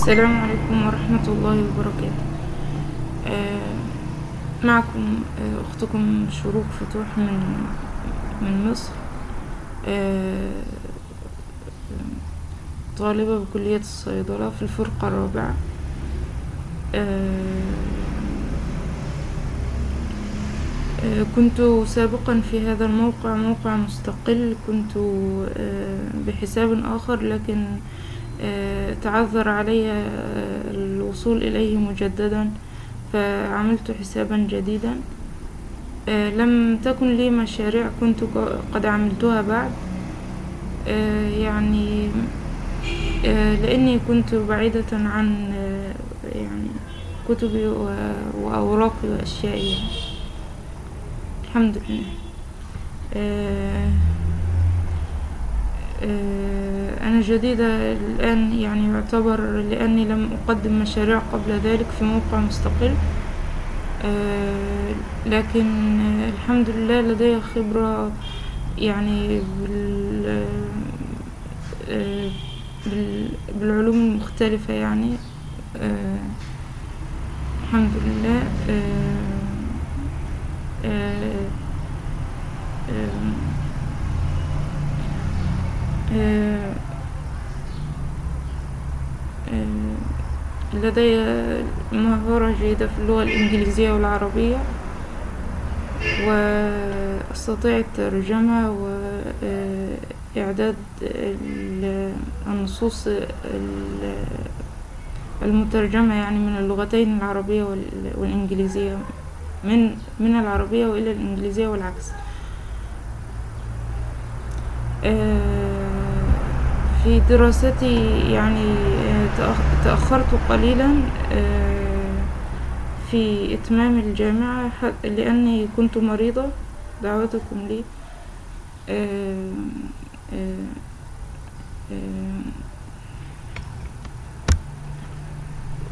السلام عليكم ورحمة الله وبركاته. آه، معكم آه، أختكم شروق فتوح من من مصر. آه، طالبة بكلية الصيدلة في الفرقة الرابعة. آه، آه، كنت سابقا في هذا الموقع موقع مستقل. كنت آه، بحساب آخر لكن تعذر علي آه، الوصول إليه مجددا فعملت حسابا جديدا. آه، لم تكن لي مشاريع كنت قد عملتها بعد. آه، يعني آه، لأني كنت بعيدة عن آه، يعني كتبي وأوراقي وأشيائي. الحمد لله. آه، آه، أنا جديدة الآن يعني يعتبر لأني لم أقدم مشاريع قبل ذلك في موقع مستقل. آه، لكن الحمد لله لدي خبرة يعني آه، بال- بالعلوم المختلفة يعني. آه، الحمد لله. لدي مهارة جيدة في اللغة الإنجليزية والعربية وأستطيع الترجمة وإعداد ال- النصوص ال- المترجمة يعني من اللغتين العربية وال- والإنجليزية من من العربية وإلى الإنجليزية والعكس. في دراستي يعني تأخرت قليلا آه، في إتمام الجامعة لأني كنت مريضة دعوتكم لي آه، آه،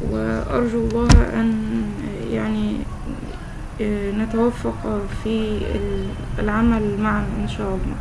وأرجو الله أن يعني نتوفق في ال- العمل معا إن شاء الله.